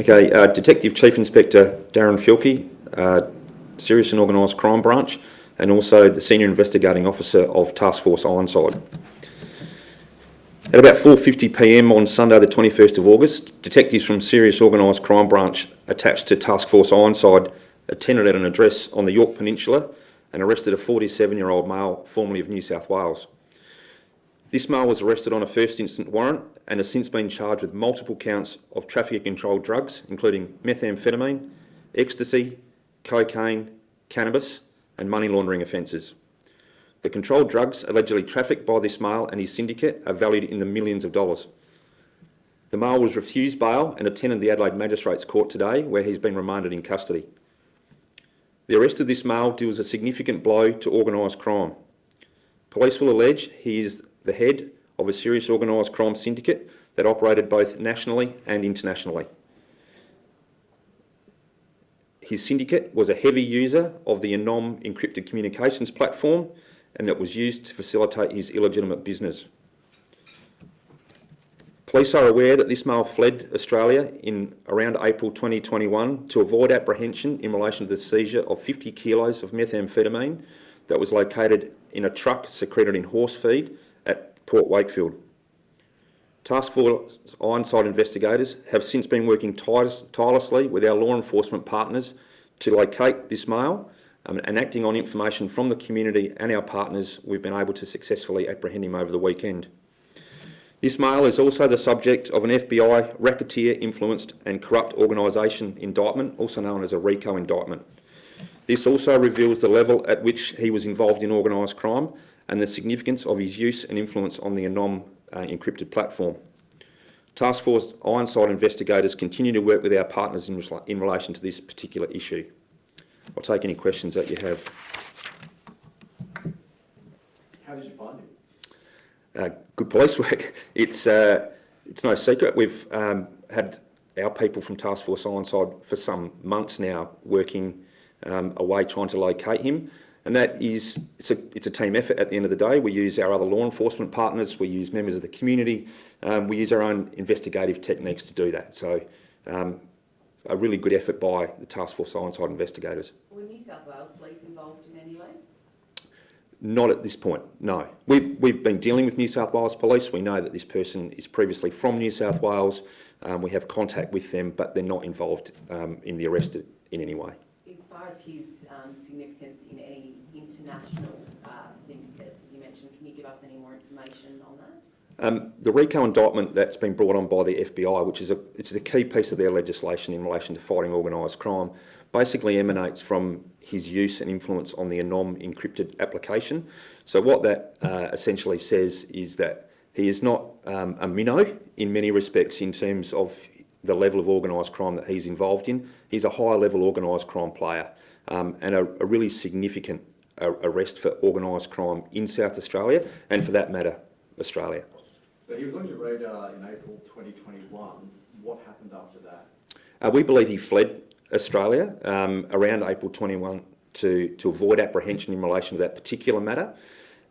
Okay, uh, Detective Chief Inspector Darren Fielke, uh, Serious and Organised Crime Branch, and also the Senior Investigating Officer of Task Force Ironside. At about 4.50pm on Sunday the 21st of August, detectives from Serious Organised Crime Branch attached to Task Force Ironside attended at an address on the Yorke Peninsula and arrested a 47-year-old male formerly of New South Wales. This male was arrested on a first instance warrant and has since been charged with multiple counts of trafficking controlled drugs, including methamphetamine, ecstasy, cocaine, cannabis and money laundering offences. The controlled drugs allegedly trafficked by this male and his syndicate are valued in the millions of dollars. The male was refused bail and attended the Adelaide Magistrates Court today where he's been remanded in custody. The arrest of this male deals a significant blow to organised crime. Police will allege he is the head of a serious organised crime syndicate that operated both nationally and internationally. His syndicate was a heavy user of the Anom encrypted communications platform and it was used to facilitate his illegitimate business. Police are aware that this male fled Australia in around April 2021 to avoid apprehension in relation to the seizure of 50 kilos of methamphetamine that was located in a truck secreted in horse feed Port Wakefield. Task Force Ironside investigators have since been working tirelessly with our law enforcement partners to locate this male um, and acting on information from the community and our partners, we've been able to successfully apprehend him over the weekend. This male is also the subject of an FBI racketeer influenced and corrupt organisation indictment, also known as a RICO indictment. This also reveals the level at which he was involved in organised crime and the significance of his use and influence on the Anom uh, encrypted platform. Task Force Ironside investigators continue to work with our partners in, in relation to this particular issue. I'll take any questions that you have. How did you find him? Uh, good police work. It's, uh, it's no secret. We've um, had our people from Task Force Ironside for some months now working um, away trying to locate him. And that is, it's a, it's a, team effort at the end of the day. We use our other law enforcement partners, we use members of the community, um, we use our own investigative techniques to do that. So um, a really good effort by the Task Force Ironside investigators. Were New South Wales Police involved in any way? Not at this point, no. We've, we've been dealing with New South Wales Police. We know that this person is previously from New South Wales. Um, we have contact with them, but they're not involved um, in the arrest in any way. As far as his um, significance in any international uh, syndicates, as you mentioned, can you give us any more information on that? Um, the RICO indictment that's been brought on by the FBI, which is a, it's a key piece of their legislation in relation to fighting organised crime, basically emanates from his use and influence on the Anom encrypted application. So what that uh, essentially says is that he is not um, a minnow in many respects in terms of the level of organised crime that he's involved in. He's a higher level organised crime player um, and a, a, really significant arrest for organised crime in South Australia and for that matter, Australia. So he was on your radar in April 2021. What happened after that? Uh, we believe he fled Australia um, around April 21 to, to avoid apprehension in relation to that particular matter.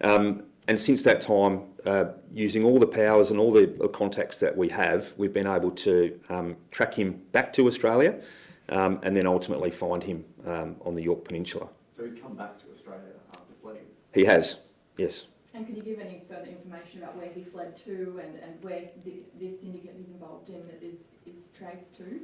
Um, and since that time, uh, using all the powers and all the, contacts that we have, we've been able to um, track him back to Australia um, and then ultimately find him um, on the Yorke Peninsula. So he's come back to Australia after fleeing? He has, yes. And can you give any further information about where he fled to and, and where the, this syndicate he's involved in is, is traced to?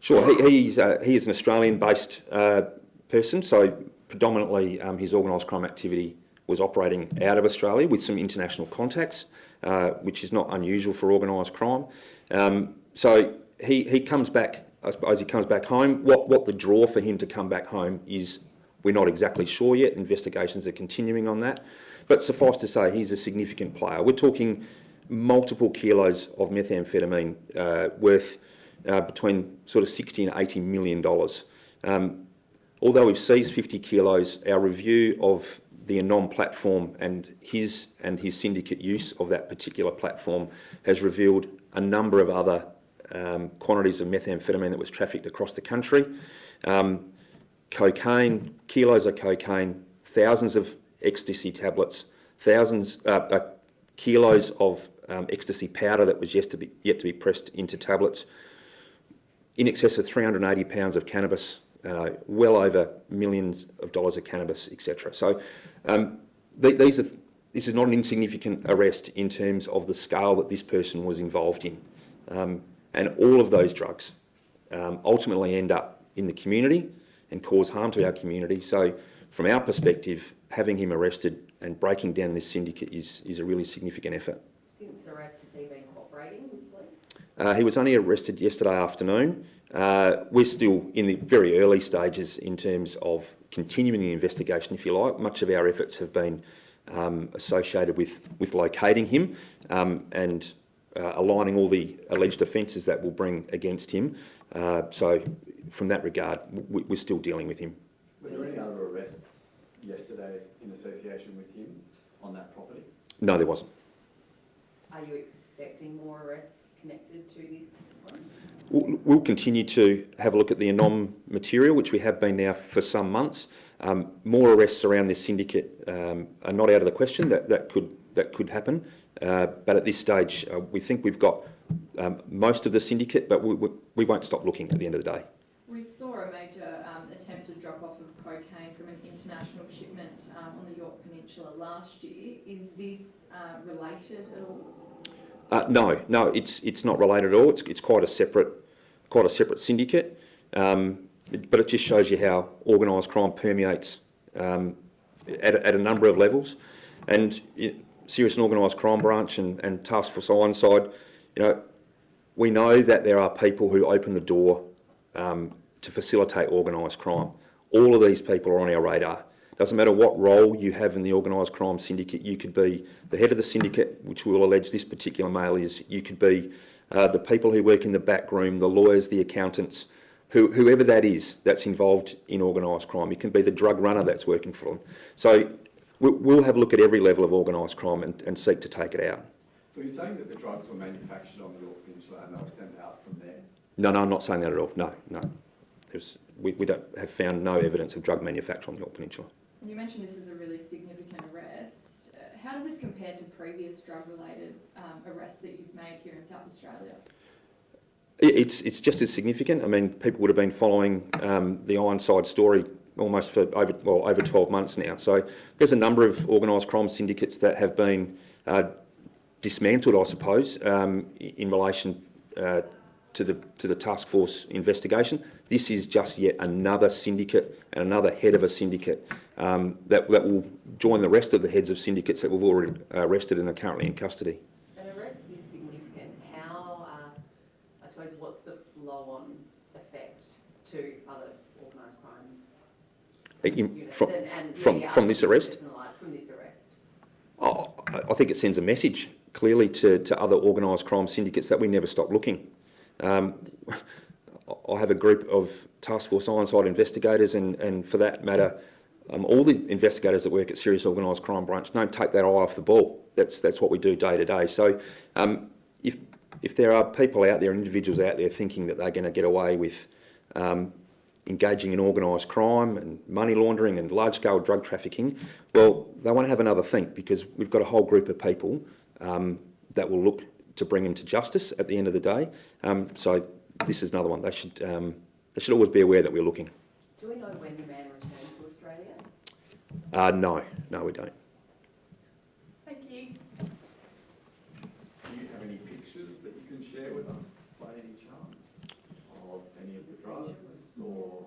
Sure, he, he's, uh, he is an Australian-based uh, person, so predominantly um, his organised crime activity was operating out of Australia with some international contacts, uh, which is not unusual for organised crime. Um, so he, he comes back, I suppose he comes back home. What, what the draw for him to come back home is, we're not exactly sure yet. Investigations are continuing on that. But suffice to say, he's a significant player. We're talking multiple kilos of methamphetamine uh, worth uh, between sort of 60 and 80 million dollars. Um, although we've seized 50 kilos, our review of the Anom platform and his and his syndicate use of that particular platform has revealed a number of other um, quantities of methamphetamine that was trafficked across the country. Um, cocaine, kilos of cocaine, thousands of ecstasy tablets, thousands, uh, uh, kilos of um, ecstasy powder that was yet to, be, yet to be pressed into tablets, in excess of 380 pounds of cannabis, uh, well over millions of dollars of cannabis, etc. So um, th- these are, this is not an insignificant arrest in terms of the scale that this person was involved in. Um, and all of those drugs um, ultimately end up in the community and cause harm to our community. So from our perspective, having him arrested and breaking down this syndicate is, is a really significant effort. Since arrest, has he been cooperating with police? Uh, he was only arrested yesterday afternoon. Uh, we're still in the very early stages in terms of continuing the investigation, if you like. Much of our efforts have been um, associated with, with locating him um, and uh, aligning all the alleged offences that we'll bring against him. Uh, so, from that regard, we, we're still dealing with him. Were there any other arrests yesterday in association with him on that property? No, there wasn't. Are you expecting more arrests connected to this one? We'll, we'll continue to have a look at the anom material, which we have been now for some months. Um, more arrests around this syndicate um, are not out of the question. That that could that could happen, uh, but at this stage, uh, we think we've got um, most of the syndicate, but we, we, we won't stop looking at the end of the day. A major um, attempted drop-off of cocaine from an international shipment um, on the Yorke Peninsula last year. Is this uh, related at all? Uh, no, no, it's it's not related at all. It's it's quite a separate, quite a separate syndicate. Um, but it just shows you how organised crime permeates um, at, a- at a number of levels. And it, serious and organised crime branch and, and task force Ironside, you know, we know that there are people who open the door um, to facilitate organised crime. All of these people are on our radar. Doesn't matter what role you have in the organised crime syndicate, you could be the head of the syndicate, which we will allege this particular male is, you could be uh, the people who work in the back room, the lawyers, the accountants, who, whoever that is that's involved in organised crime. You can be the drug runner that's working for them. So we- we'll have a look at every level of organised crime and, and seek to take it out. So you're saying that the drugs were manufactured on the Yorke Peninsula and they were sent out from there? No, no, I'm not saying that at all. No, no. There's, we, we don't have found no evidence of drug manufacture on the Yorke Peninsula. You mentioned this is a really significant arrest. Uh, How does this compare to previous drug-related um, arrests that you've made here in South Australia? It's, it's just as significant. I mean, people would have been following um, the Ironside story almost for over, well, over 12 months now. So there's a number of organised crime syndicates that have been uh, dismantled, I suppose, um, in relation uh, to the to the task force investigation. This is just yet another syndicate and another head of a syndicate um, that, that will join the rest of the heads of syndicates that we've already arrested and are currently in custody. An arrest this significant, how, uh, I suppose, what's the flow-on effect to other organised crime units? from, and- and, from, yeah, from this arrest? syndicate and the like, From this arrest? Oh, I I think it sends a message clearly to, to other organised crime syndicates that we never stop looking. Um, I have a group of Task Force Ironside investigators, and, and for that matter, um, all the investigators that work at Serious Organised Crime Branch don't take that eye off the ball. That's, that's what we do day to day. So um, if, if there are people out there, individuals out there thinking that they're going to get away with um, engaging in organised crime and money laundering and large-scale drug trafficking, well, they want to have another think because we've got a whole group of people um, that will look to bring them to justice at the end of the day. Um, so this is another one. They should, um, they should always be aware that we're looking. Do we know when the man returned to Australia? Uh, no, no, we don't. Thank you. Do you have any pictures that you can share with us by any chance of any of the drugs or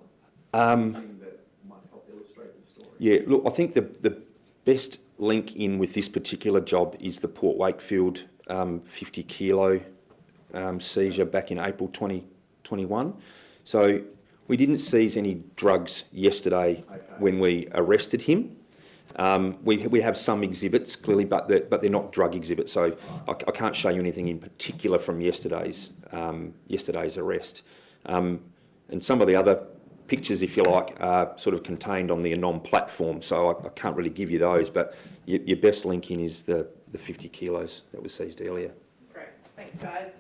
Um, anything that might help illustrate the story? Yeah, look, I think the, the best link in with this particular job is the Port Wakefield um, 50 kilo um, seizure back in April 2021. So we didn't seize any drugs yesterday Okay. when we arrested him. Um, we, we have some exhibits clearly, but they're, but they're not drug exhibits. So I, I can't show you anything in particular from yesterday's um, yesterday's arrest. Um, and some of the other pictures, if you like, are sort of contained on the Anom platform. So I, I can't really give you those. But your, your best link in is the, the 50 kilos that was seized earlier. Great, thanks guys.